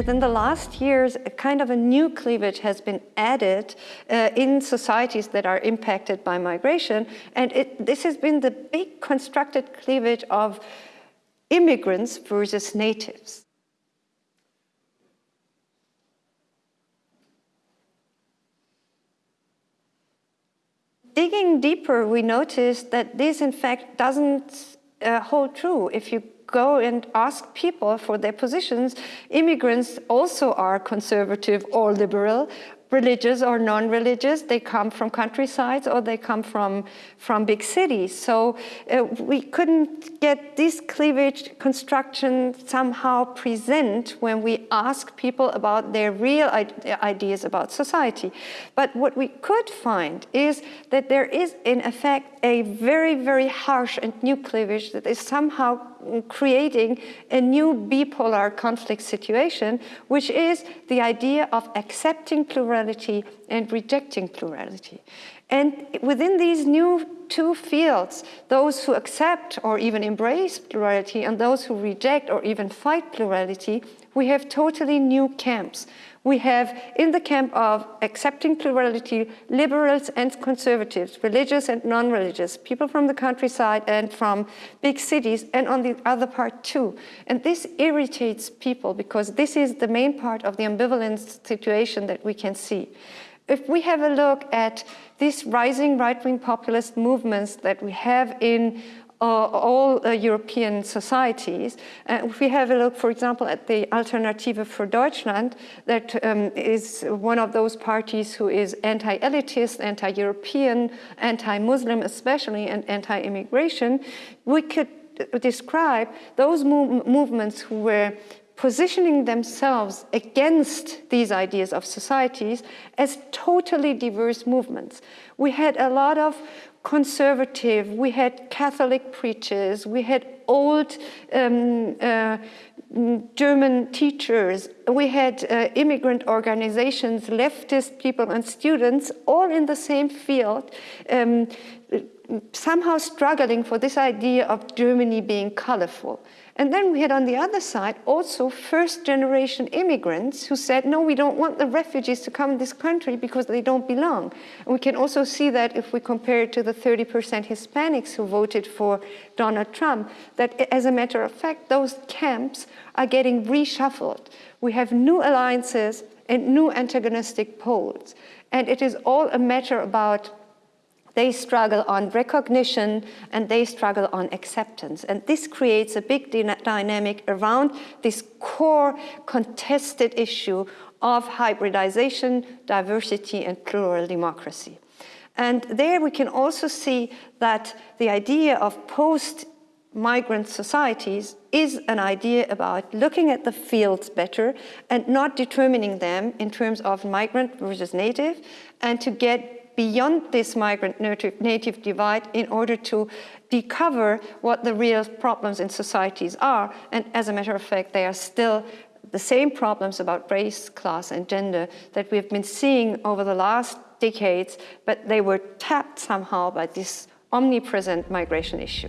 within the last years, a kind of a new cleavage has been added uh, in societies that are impacted by migration. And it, this has been the big constructed cleavage of immigrants versus natives. Digging deeper, we noticed that this in fact doesn't uh, hold true. If you go and ask people for their positions, immigrants also are conservative or liberal, religious or non-religious. They come from countrysides or they come from, from big cities. So uh, we couldn't get this cleavage construction somehow present when we ask people about their real ideas about society. But what we could find is that there is in effect a very, very harsh and new cleavage that is somehow creating a new bipolar conflict situation, which is the idea of accepting plurality and rejecting plurality. And within these new two fields, those who accept or even embrace plurality and those who reject or even fight plurality, we have totally new camps. We have in the camp of accepting plurality, liberals and conservatives, religious and non-religious, people from the countryside and from big cities, and on the other part too. And this irritates people because this is the main part of the ambivalence situation that we can see. If we have a look at these rising right-wing populist movements that we have in all uh, European societies. Uh, if we have a look, for example, at the Alternative für Deutschland, that um, is one of those parties who is anti-elitist, anti-European, anti-Muslim especially, and anti-immigration, we could describe those mov movements who were positioning themselves against these ideas of societies as totally diverse movements. We had a lot of conservative, we had Catholic preachers, we had old um, uh, German teachers, we had uh, immigrant organizations, leftist people and students, all in the same field, um, somehow struggling for this idea of Germany being colorful. And then we had on the other side also first generation immigrants who said, no, we don't want the refugees to come in this country because they don't belong. And we can also see that if we compare it to the 30% Hispanics who voted for Donald Trump, that as a matter of fact, those camps are getting reshuffled. We have new alliances and new antagonistic poles. And it is all a matter about they struggle on recognition and they struggle on acceptance. And this creates a big dynamic around this core contested issue of hybridization, diversity, and plural democracy. And there we can also see that the idea of post migrant societies is an idea about looking at the fields better and not determining them in terms of migrant versus native and to get beyond this migrant-native divide in order to decover what the real problems in societies are. And as a matter of fact, they are still the same problems about race, class, and gender that we've been seeing over the last decades, but they were tapped somehow by this omnipresent migration issue.